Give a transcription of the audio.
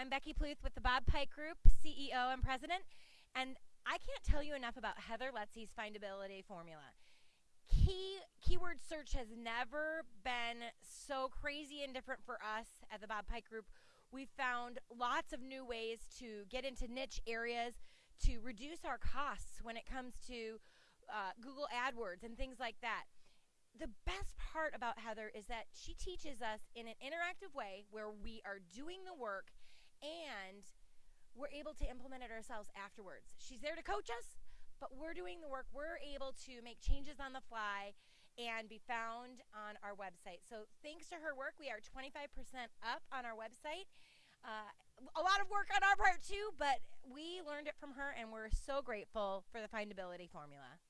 I'm Becky Pluth with the Bob Pike Group, CEO and President, and I can't tell you enough about Heather Lutze's findability formula. Key keyword search has never been so crazy and different for us at the Bob Pike Group. We found lots of new ways to get into niche areas to reduce our costs when it comes to uh, Google AdWords and things like that the best part about Heather is that she teaches us in an interactive way where we are doing the work and we're able to implement it ourselves afterwards. She's there to coach us, but we're doing the work. We're able to make changes on the fly and be found on our website. So, thanks to her work, we are 25% up on our website. Uh, a lot of work on our part too, but we learned it from her and we're so grateful for the findability formula.